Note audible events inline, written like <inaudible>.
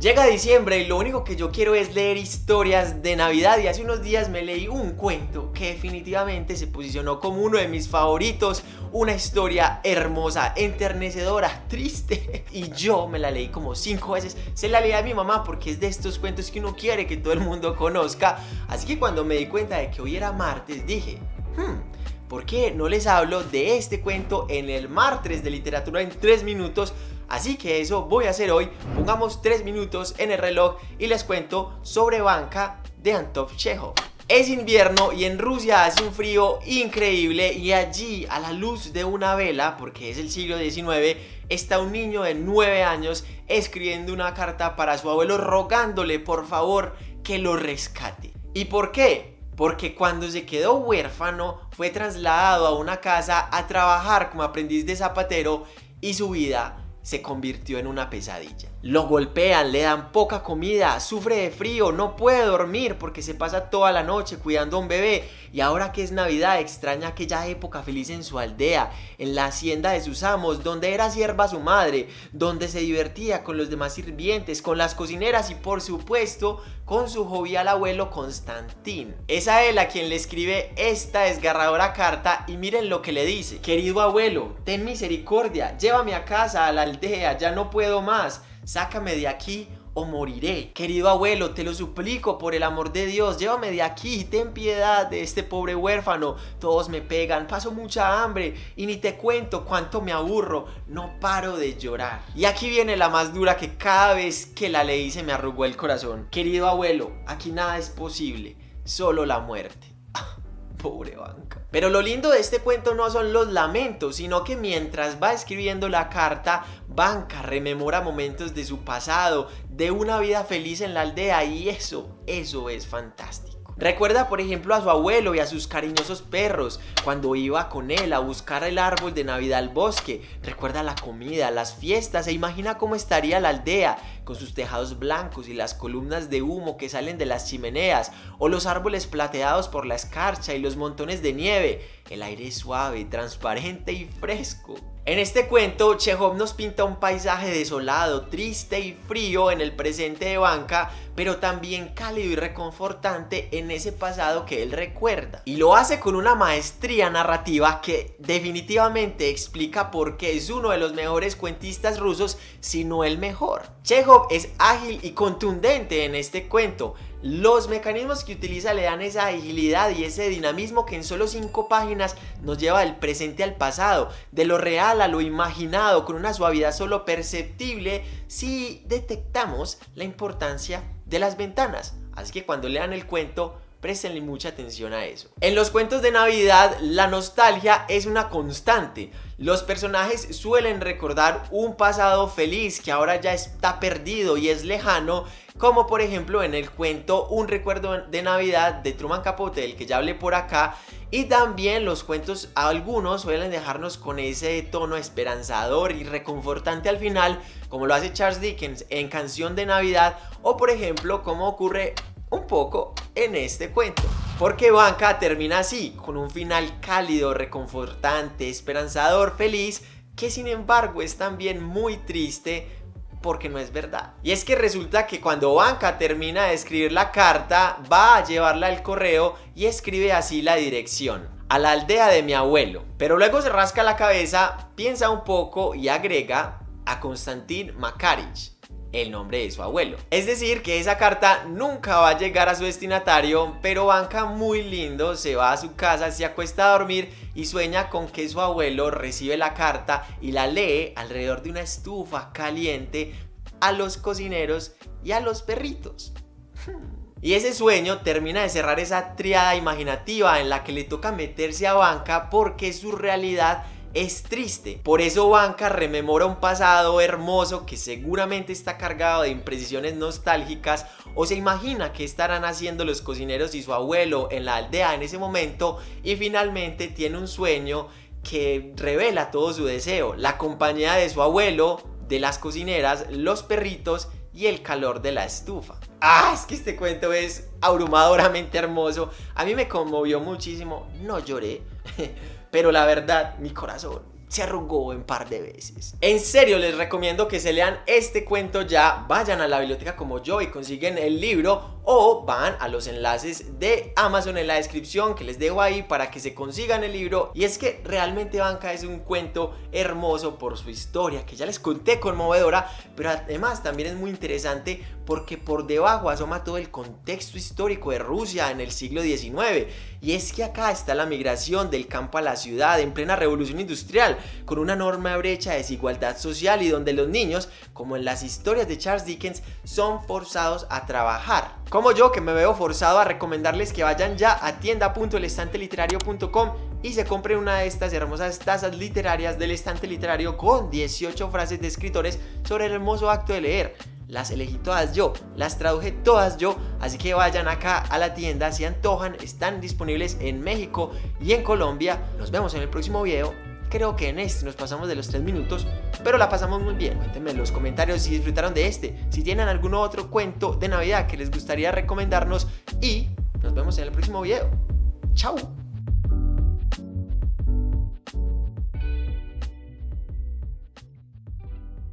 Llega diciembre y lo único que yo quiero es leer historias de Navidad y hace unos días me leí un cuento que definitivamente se posicionó como uno de mis favoritos, una historia hermosa, enternecedora, <laughs> triste. Y yo me la leí como cinco veces, se la leí a mi mamá porque es de estos cuentos que uno quiere que todo el mundo conozca, así que cuando me di cuenta de que hoy era martes dije, hmm, ¿por qué no les hablo de este cuento en el martes de literatura en tres minutos? Así que eso voy a hacer hoy, pongamos 3 minutos en el reloj y les cuento sobre Banca de Antov. Es invierno y en Rusia hace un frío increíble y allí a la luz de una vela, porque es el siglo XIX, está un niño de 9 años escribiendo una carta para su abuelo rogándole por favor que lo rescate. ¿Y por qué? Porque cuando se quedó huérfano fue trasladado a una casa a trabajar como aprendiz de zapatero y su vida se convirtió en una pesadilla. Lo golpean, le dan poca comida, sufre de frío, no puede dormir porque se pasa toda la noche cuidando a un bebé y ahora que es Navidad extraña aquella época feliz en su aldea, en la hacienda de sus amos, donde era sierva su madre, donde se divertía con los demás sirvientes, con las cocineras y por supuesto con su jovial abuelo Constantín. Es a él a quien le escribe esta desgarradora carta y miren lo que le dice. Querido abuelo, ten misericordia, llévame a casa, a la aldea, ya no puedo más, sácame de aquí moriré. Querido abuelo, te lo suplico por el amor de Dios, llévame de aquí, ten piedad de este pobre huérfano. Todos me pegan, paso mucha hambre y ni te cuento cuánto me aburro, no paro de llorar. Y aquí viene la más dura que cada vez que la leí se me arrugó el corazón. Querido abuelo, aquí nada es posible, solo la muerte. <laughs> Pobre banca. Pero lo lindo de este cuento no son los lamentos, sino que mientras va escribiendo la carta, Banca rememora momentos de su pasado, de una vida feliz en la aldea y eso, eso es fantástico. Recuerda por ejemplo a su abuelo y a sus cariñosos perros cuando iba con él a buscar el árbol de Navidad al bosque. Recuerda la comida, las fiestas e imagina cómo estaría la aldea con sus tejados blancos y las columnas de humo que salen de las chimeneas o los árboles plateados por la escarcha y los montones de nieve. El aire suave, transparente y fresco. En este cuento, Chekhov nos pinta un paisaje desolado, triste y frío en el presente de Banca, pero también cálido y reconfortante en ese pasado que él recuerda. Y lo hace con una maestría narrativa que definitivamente explica por qué es uno de los mejores cuentistas rusos, si no el mejor. Chekhov es ágil y contundente en este cuento, los mecanismos que utiliza le dan esa agilidad y ese dinamismo que en solo 5 páginas nos lleva del presente al pasado, de lo real a lo imaginado, con una suavidad solo perceptible si detectamos la importancia de las ventanas. Así que cuando lean el cuento, Préstenle mucha atención a eso. En los cuentos de Navidad, la nostalgia es una constante. Los personajes suelen recordar un pasado feliz que ahora ya está perdido y es lejano, como por ejemplo en el cuento Un recuerdo de Navidad de Truman Capote, del que ya hablé por acá, y también los cuentos, algunos suelen dejarnos con ese tono esperanzador y reconfortante al final, como lo hace Charles Dickens en Canción de Navidad, o por ejemplo como ocurre un poco en este cuento. Porque Banca termina así, con un final cálido, reconfortante, esperanzador, feliz, que sin embargo es también muy triste porque no es verdad. Y es que resulta que cuando Banca termina de escribir la carta, va a llevarla al correo y escribe así la dirección. A la aldea de mi abuelo. Pero luego se rasca la cabeza, piensa un poco y agrega a Konstantin Makarich el nombre de su abuelo. Es decir, que esa carta nunca va a llegar a su destinatario, pero Banca muy lindo se va a su casa, se acuesta a dormir y sueña con que su abuelo recibe la carta y la lee alrededor de una estufa caliente a los cocineros y a los perritos. Y ese sueño termina de cerrar esa triada imaginativa en la que le toca meterse a Banca porque su realidad es triste. Por eso Banca rememora un pasado hermoso que seguramente está cargado de imprecisiones nostálgicas o se imagina que estarán haciendo los cocineros y su abuelo en la aldea en ese momento y finalmente tiene un sueño que revela todo su deseo, la compañía de su abuelo, de las cocineras, los perritos y el calor de la estufa. Ah, es que este cuento es abrumadoramente hermoso. A mí me conmovió muchísimo. No lloré, <laughs> pero la verdad, mi corazón se arrugó en par de veces. En serio les recomiendo que se lean este cuento ya, vayan a la biblioteca como yo y consiguen el libro o van a los enlaces de Amazon en la descripción que les dejo ahí para que se consigan el libro. Y es que realmente Banca es un cuento hermoso por su historia que ya les conté conmovedora pero además también es muy interesante porque por debajo asoma todo el contexto histórico de Rusia en el siglo XIX y es que acá está la migración del campo a la ciudad en plena revolución industrial con una enorme brecha de desigualdad social y donde los niños, como en las historias de Charles Dickens, son forzados a trabajar. Como yo que me veo forzado a recomendarles que vayan ya a tienda.elestanteliterario.com y se compren una de estas hermosas tazas literarias del estante literario con 18 frases de escritores sobre el hermoso acto de leer las elegí todas yo, las traduje todas yo, así que vayan acá a la tienda si antojan, están disponibles en México y en Colombia. Nos vemos en el próximo video Creo que en este nos pasamos de los 3 minutos, pero la pasamos muy bien. Cuéntenme en los comentarios si disfrutaron de este, si tienen algún otro cuento de Navidad que les gustaría recomendarnos y nos vemos en el próximo video. ¡Chao!